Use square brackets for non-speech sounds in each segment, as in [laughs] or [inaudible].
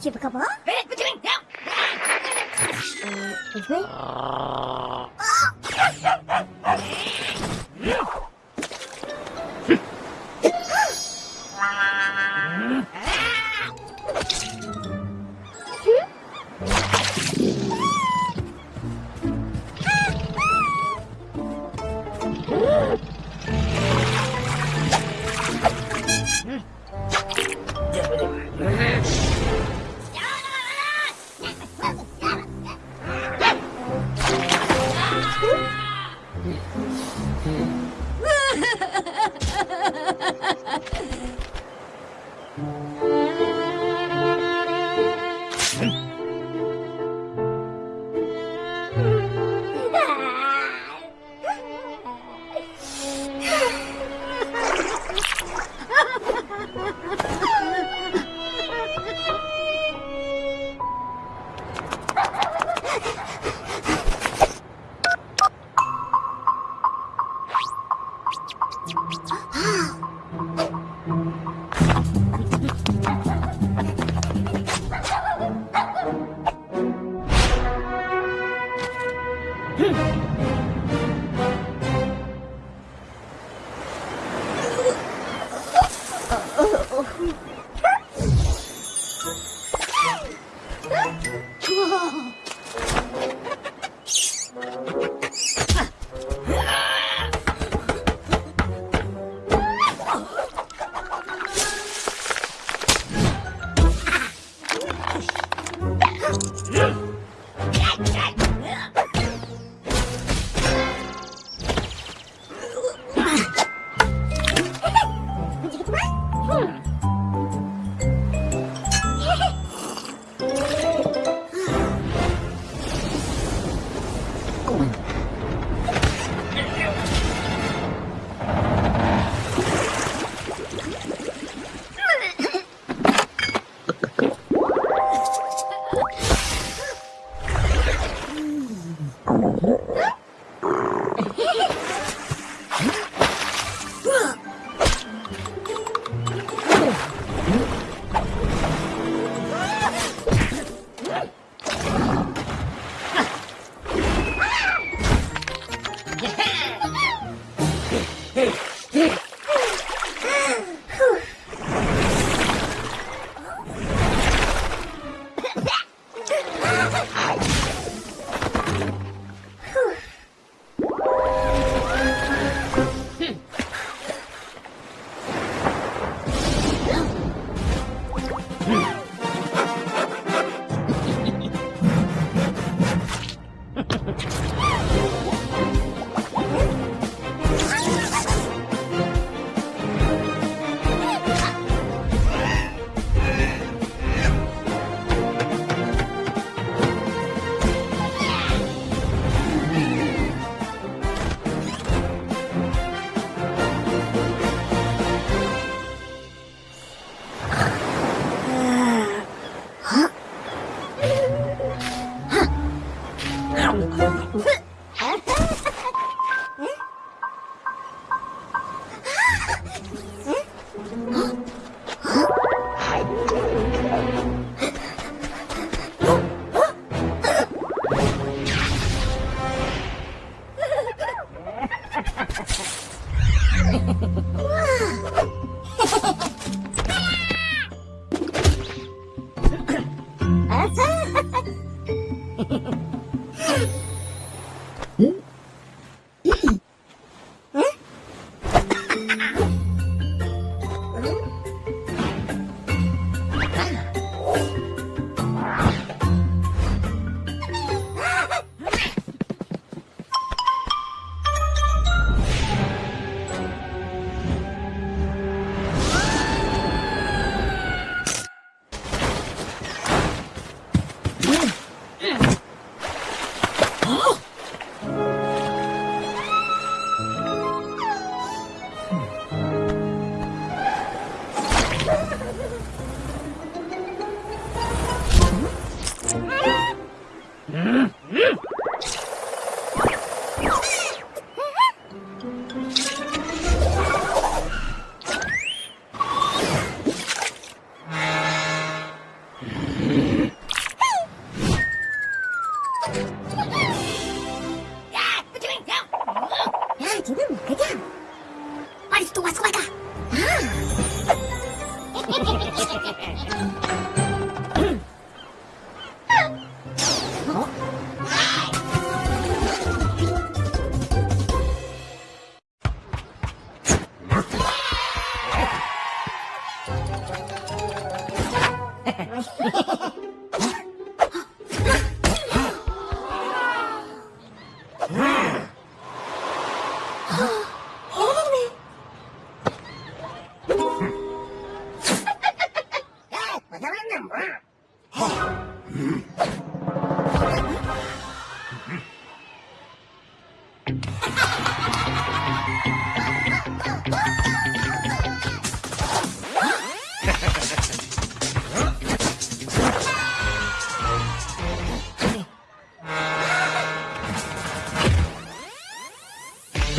Super couple. Hmm? Oh.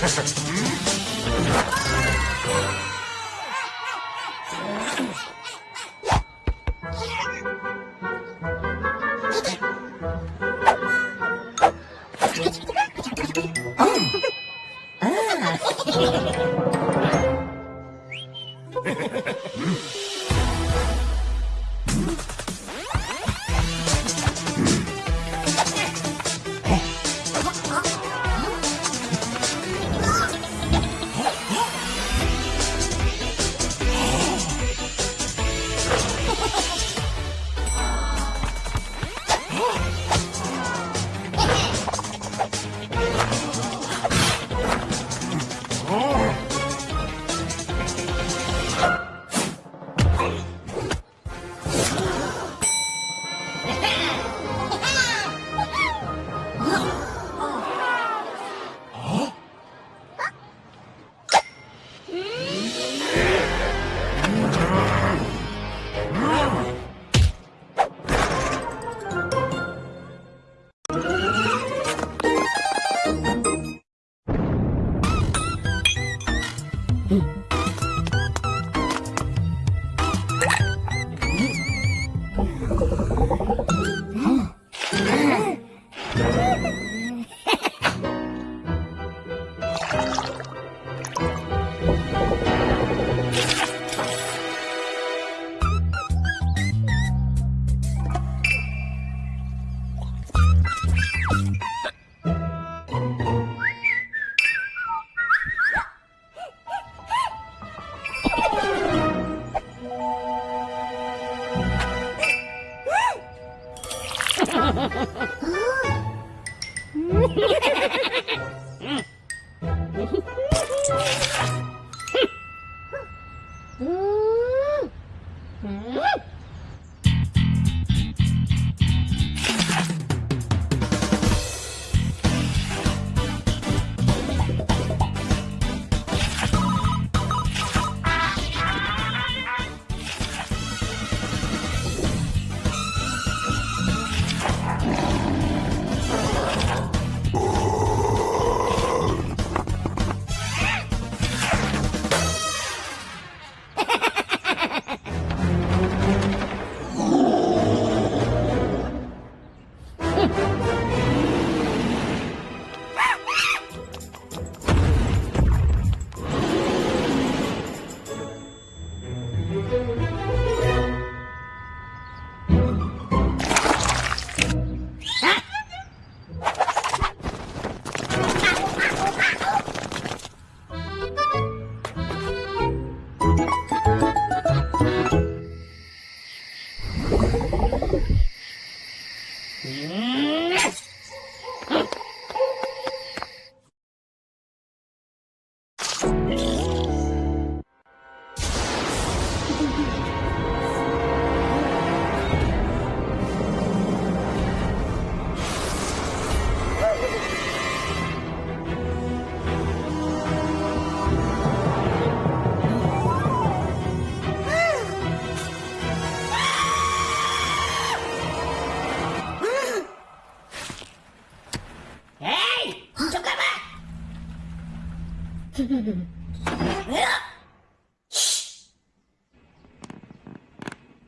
[laughs] hmm?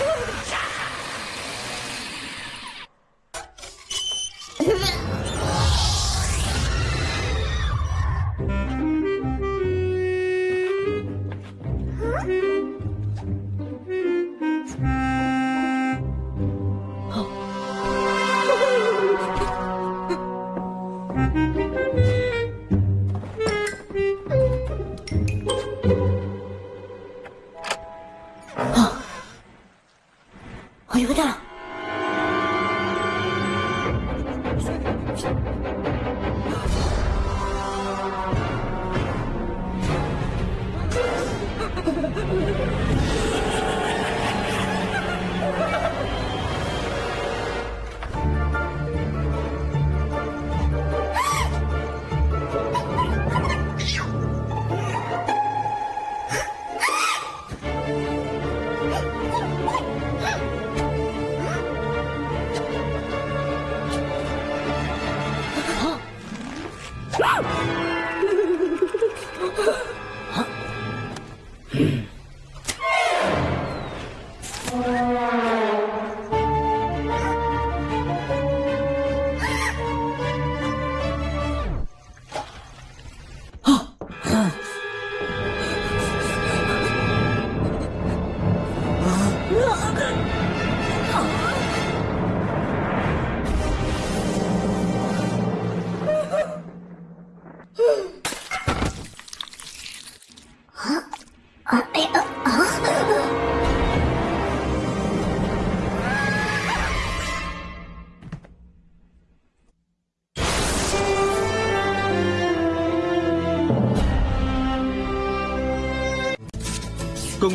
어,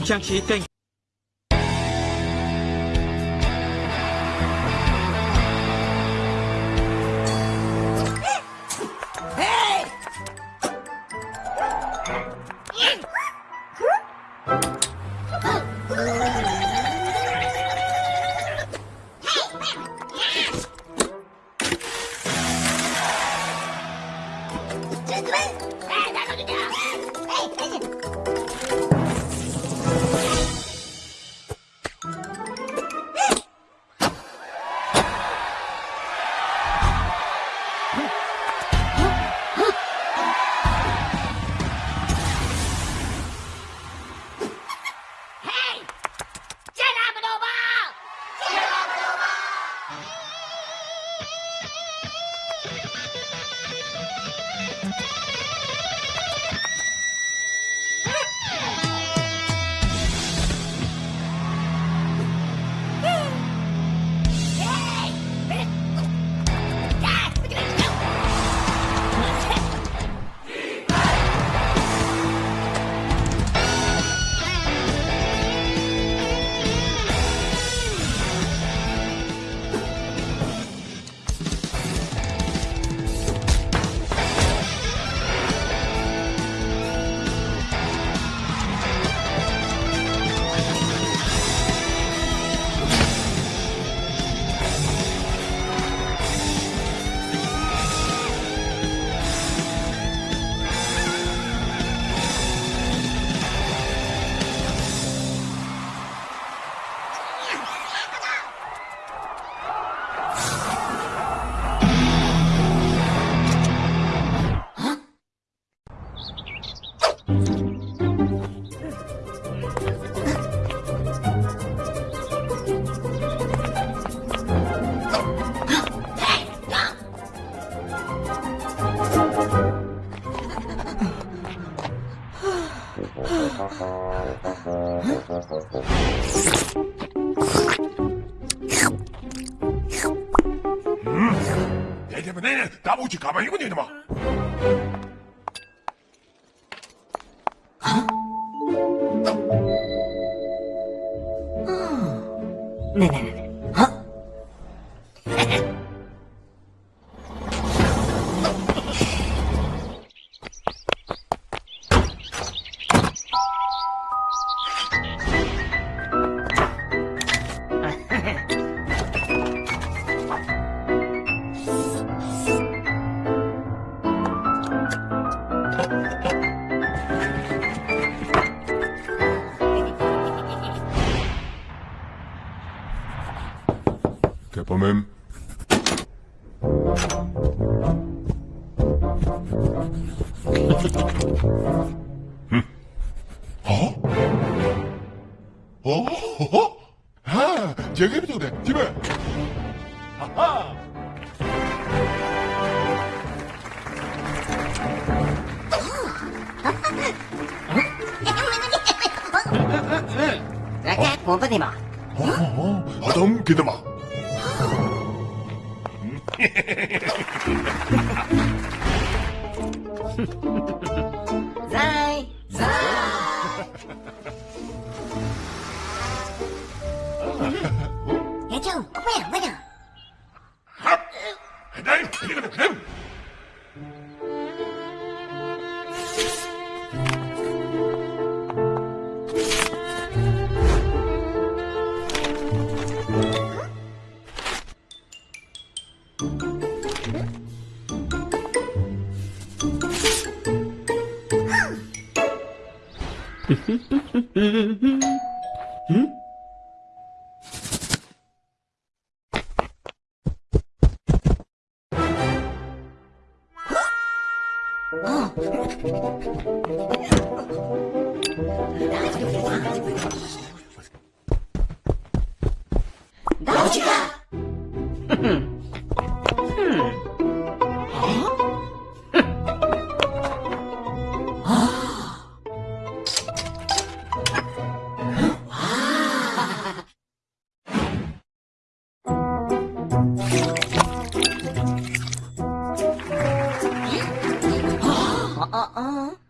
Trang. مظلمة. آه آه آدم كده معه. Hı? [laughs] uh-uh.